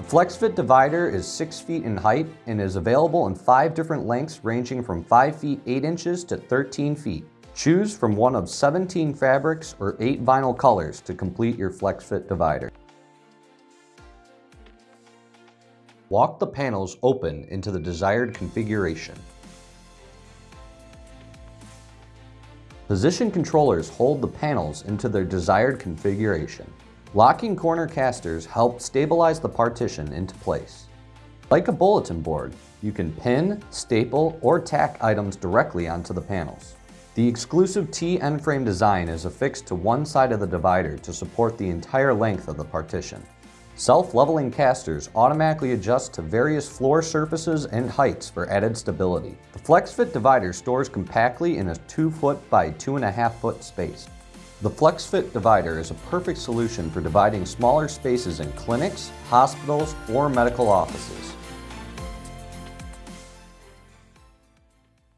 The FlexFit divider is 6 feet in height and is available in 5 different lengths ranging from 5 feet 8 inches to 13 feet. Choose from one of 17 fabrics or 8 vinyl colors to complete your FlexFit divider. Walk the panels open into the desired configuration. Position controllers hold the panels into their desired configuration. Locking corner casters help stabilize the partition into place. Like a bulletin board, you can pin, staple, or tack items directly onto the panels. The exclusive T-end frame design is affixed to one side of the divider to support the entire length of the partition. Self-leveling casters automatically adjust to various floor surfaces and heights for added stability. The FlexFit divider stores compactly in a 2 foot by 2.5 foot space. The FlexFit divider is a perfect solution for dividing smaller spaces in clinics, hospitals, or medical offices.